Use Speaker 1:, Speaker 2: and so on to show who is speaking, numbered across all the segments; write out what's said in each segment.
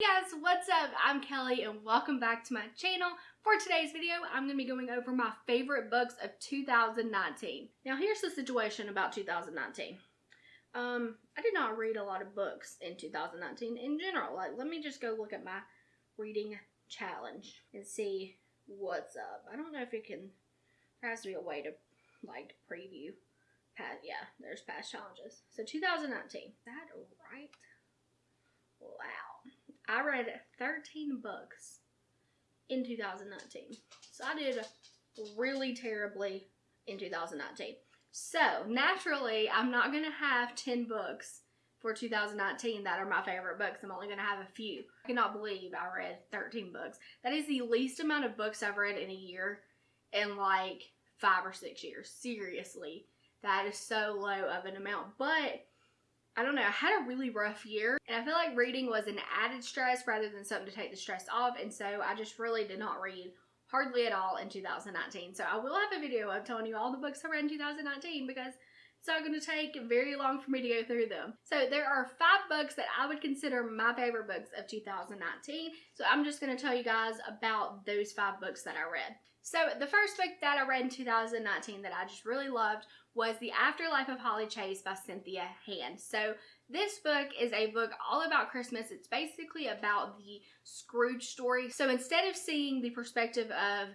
Speaker 1: Hey guys, what's up? I'm Kelly and welcome back to my channel. For today's video, I'm going to be going over my favorite books of 2019. Now here's the situation about 2019. Um, I did not read a lot of books in 2019 in general. Like, let me just go look at my reading challenge and see what's up. I don't know if it can, there has to be a way to, like, preview past, yeah, there's past challenges. So 2019, is that right? Wow. I read 13 books in 2019. So I did really terribly in 2019. So naturally, I'm not going to have 10 books for 2019 that are my favorite books. I'm only going to have a few. I cannot believe I read 13 books. That is the least amount of books I've read in a year in like five or six years. Seriously. That is so low of an amount. But I don't know, I had a really rough year and I feel like reading was an added stress rather than something to take the stress off and so I just really did not read hardly at all in 2019. So I will have a video of telling you all the books I read in 2019 because it's not going to take very long for me to go through them. So there are five books that I would consider my favorite books of 2019. So I'm just going to tell you guys about those five books that I read. So the first book that I read in 2019 that I just really loved was The Afterlife of Holly Chase by Cynthia Hand. So this book is a book all about Christmas. It's basically about the Scrooge story. So instead of seeing the perspective of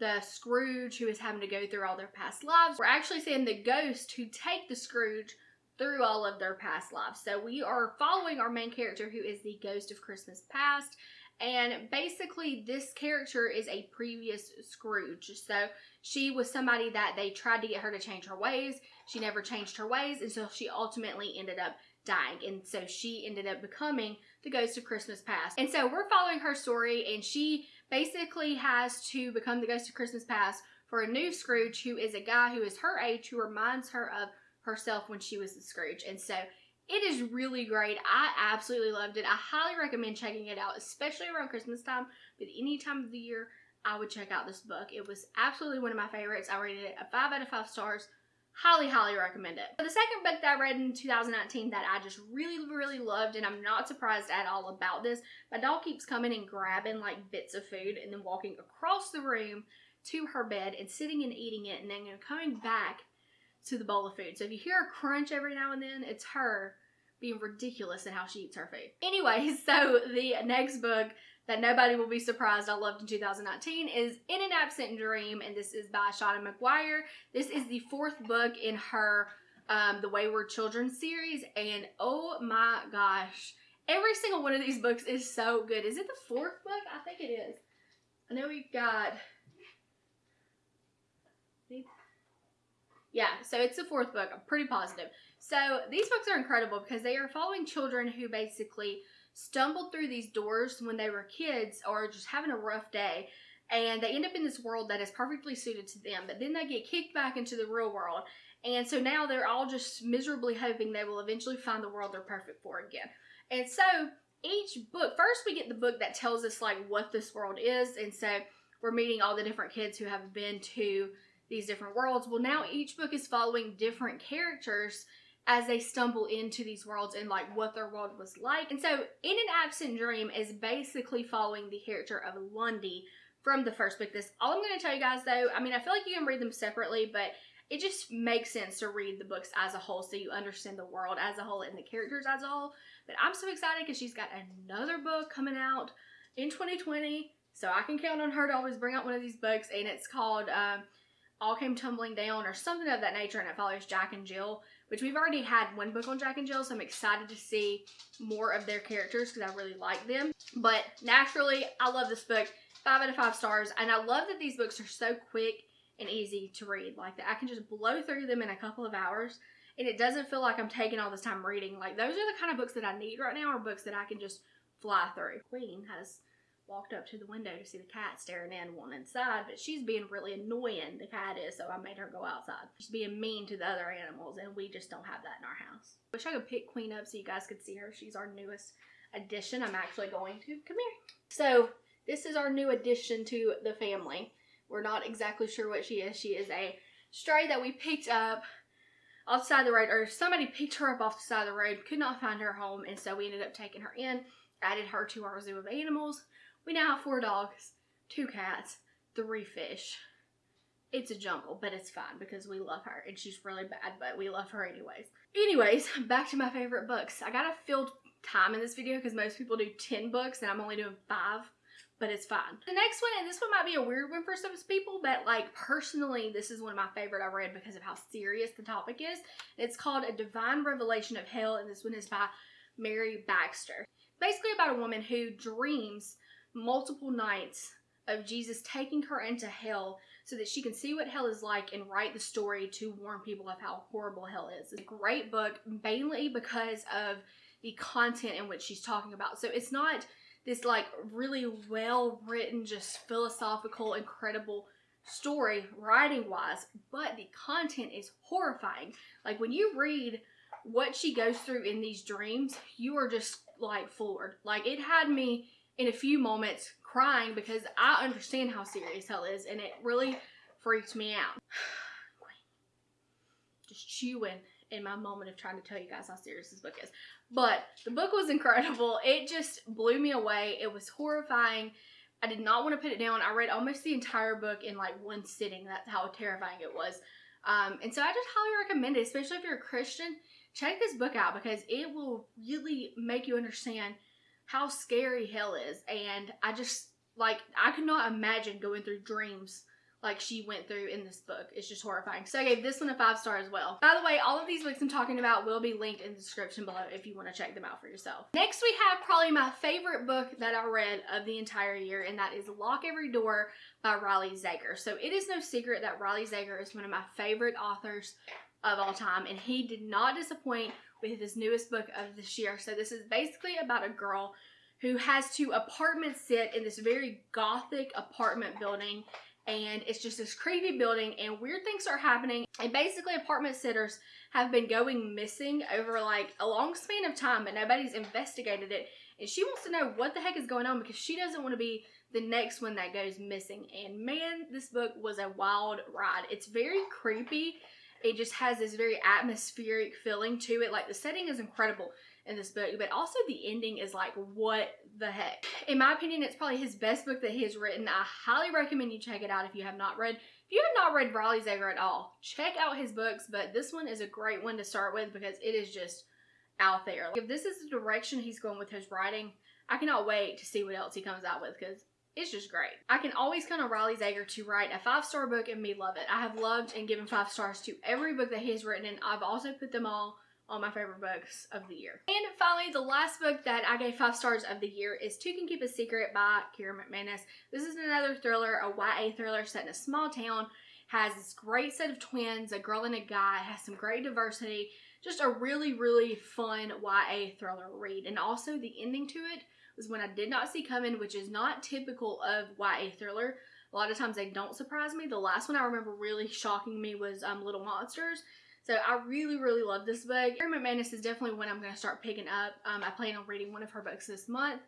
Speaker 1: the Scrooge who is having to go through all their past lives, we're actually seeing the ghost who take the Scrooge through all of their past lives. So we are following our main character who is the ghost of Christmas past and basically, this character is a previous Scrooge. So she was somebody that they tried to get her to change her ways. She never changed her ways And so she ultimately ended up dying. And so she ended up becoming the ghost of Christmas past. And so we're following her story, and she basically has to become the ghost of Christmas past for a new Scrooge who is a guy who is her age who reminds her of herself when she was the Scrooge. And so it is really great. I absolutely loved it. I highly recommend checking it out, especially around Christmas time, but any time of the year, I would check out this book. It was absolutely one of my favorites. I rated it a 5 out of 5 stars. Highly, highly recommend it. the second book that I read in 2019 that I just really, really loved, and I'm not surprised at all about this, my dog keeps coming and grabbing like bits of food and then walking across the room to her bed and sitting and eating it and then coming back to the bowl of food. So if you hear a crunch every now and then, it's her being ridiculous in how she eats her food. Anyway, so the next book that nobody will be surprised I loved in 2019 is In an Absent Dream, and this is by Seanan McGuire. This is the fourth book in her um, The Wayward Children series, and oh my gosh, every single one of these books is so good. Is it the fourth book? I think it is. I know we've got Yeah, so it's the fourth book. I'm pretty positive. So these books are incredible because they are following children who basically stumbled through these doors when they were kids or just having a rough day and they end up in this world that is perfectly suited to them but then they get kicked back into the real world and so now they're all just miserably hoping they will eventually find the world they're perfect for again and so each book first we get the book that tells us like what this world is and so we're meeting all the different kids who have been to these different worlds. Well, now each book is following different characters as they stumble into these worlds and like what their world was like. And so, In an Absent Dream is basically following the character of Lundy from the first book. This all I'm going to tell you guys though. I mean, I feel like you can read them separately, but it just makes sense to read the books as a whole so you understand the world as a whole and the characters as a whole. But I'm so excited because she's got another book coming out in 2020. So I can count on her to always bring out one of these books, and it's called um, all came tumbling down or something of that nature and it follows Jack and Jill, which we've already had one book on Jack and Jill, so I'm excited to see more of their characters because I really like them. But naturally, I love this book. Five out of five stars. And I love that these books are so quick and easy to read. Like that I can just blow through them in a couple of hours and it doesn't feel like I'm taking all this time reading. Like those are the kind of books that I need right now are books that I can just fly through. Queen has walked up to the window to see the cat staring in one inside, but she's being really annoying, the cat is, so I made her go outside. She's being mean to the other animals, and we just don't have that in our house. Wish I could pick Queen up so you guys could see her. She's our newest addition. I'm actually going to, come here. So, this is our new addition to the family. We're not exactly sure what she is. She is a stray that we picked up off the side of the road, or somebody picked her up off the side of the road, could not find her home, and so we ended up taking her in added her to our zoo of animals. We now have four dogs, two cats, three fish. It's a jungle, but it's fine because we love her and she's really bad, but we love her anyways. Anyways, back to my favorite books. I gotta fill time in this video because most people do 10 books and I'm only doing five, but it's fine. The next one, and this one might be a weird one for some people, but like personally, this is one of my favorite I read because of how serious the topic is. It's called A Divine Revelation of Hell, and this one is by Mary Baxter. Basically about a woman who dreams multiple nights of Jesus taking her into hell so that she can see what hell is like and write the story to warn people of how horrible hell is. It's a great book, mainly because of the content in which she's talking about. So it's not this like really well written, just philosophical, incredible story writing wise, but the content is horrifying. Like when you read what she goes through in these dreams, you are just like floored. Like it had me in a few moments crying because I understand how serious hell is and it really freaked me out. Just chewing in my moment of trying to tell you guys how serious this book is. But the book was incredible. It just blew me away. It was horrifying. I did not want to put it down. I read almost the entire book in like one sitting. That's how terrifying it was. Um, and so I just highly recommend it, especially if you're a Christian. Check this book out because it will really make you understand how scary hell is. And I just, like, I could not imagine going through dreams like she went through in this book. It's just horrifying. So I gave this one a five star as well. By the way, all of these books I'm talking about will be linked in the description below if you want to check them out for yourself. Next we have probably my favorite book that I read of the entire year and that is Lock Every Door by Riley Sager. So it is no secret that Riley Sager is one of my favorite authors of all time and he did not disappoint with his newest book of this year. So this is basically about a girl who has to apartment sit in this very gothic apartment building and it's just this creepy building and weird things are happening. And basically apartment sitters have been going missing over like a long span of time but nobody's investigated it. And she wants to know what the heck is going on because she doesn't want to be the next one that goes missing. And man this book was a wild ride. It's very creepy it just has this very atmospheric feeling to it like the setting is incredible in this book, but also the ending is like, what the heck? In my opinion, it's probably his best book that he has written. I highly recommend you check it out if you have not read. If you have not read Riley Sager at all, check out his books, but this one is a great one to start with because it is just out there. Like, If this is the direction he's going with his writing, I cannot wait to see what else he comes out with because it's just great. I can always count on Riley Sager to write a five-star book and me love it. I have loved and given five stars to every book that he has written and I've also put them all on my favorite books of the year. And finally, the last book that I gave five stars of the year is Two Can Keep a Secret by Kira McManus. This is another thriller, a YA thriller set in a small town. Has this great set of twins, a girl and a guy, has some great diversity. Just a really, really fun YA thriller read. And also the ending to it was one I did not see coming, which is not typical of YA thriller. A lot of times they don't surprise me. The last one I remember really shocking me was um, Little Monsters. So I really, really love this book. Kira McManus is definitely one I'm going to start picking up. Um, I plan on reading one of her books this month.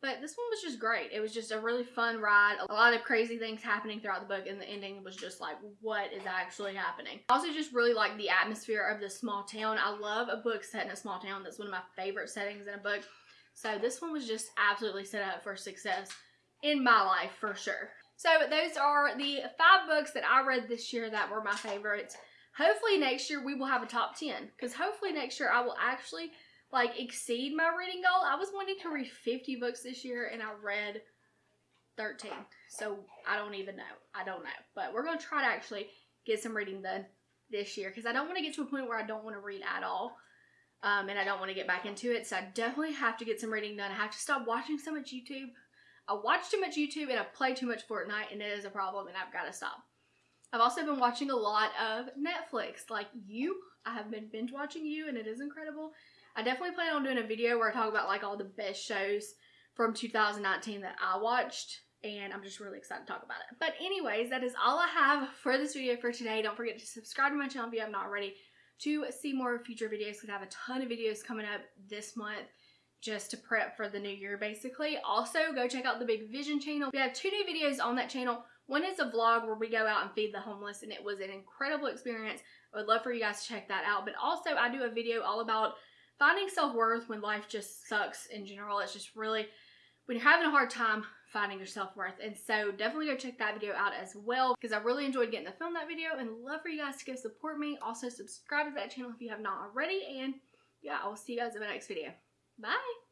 Speaker 1: But this one was just great. It was just a really fun ride. A lot of crazy things happening throughout the book, and the ending was just like, what is actually happening? I also just really like the atmosphere of this small town. I love a book set in a small town. That's one of my favorite settings in a book. So this one was just absolutely set up for success in my life for sure. So those are the five books that I read this year that were my favorites hopefully next year we will have a top 10 because hopefully next year I will actually like exceed my reading goal. I was wanting to read 50 books this year and I read 13. So I don't even know. I don't know. But we're going to try to actually get some reading done this year because I don't want to get to a point where I don't want to read at all. Um, and I don't want to get back into it. So I definitely have to get some reading done. I have to stop watching so much YouTube. I watch too much YouTube and I play too much Fortnite and it is a problem and I've got to stop. I've also been watching a lot of Netflix, like You. I have been binge watching You, and it is incredible. I definitely plan on doing a video where I talk about like all the best shows from 2019 that I watched, and I'm just really excited to talk about it. But anyways, that is all I have for this video for today. Don't forget to subscribe to my channel if you have not already to see more future videos because I have a ton of videos coming up this month just to prep for the new year basically. Also, go check out the Big Vision channel. We have two new videos on that channel. One is a vlog where we go out and feed the homeless and it was an incredible experience. I would love for you guys to check that out. But also I do a video all about finding self-worth when life just sucks in general. It's just really, when you're having a hard time finding your self-worth. And so definitely go check that video out as well because I really enjoyed getting to film that video and love for you guys to go support me. Also subscribe to that channel if you have not already. And yeah, I will see you guys in my next video. Bye!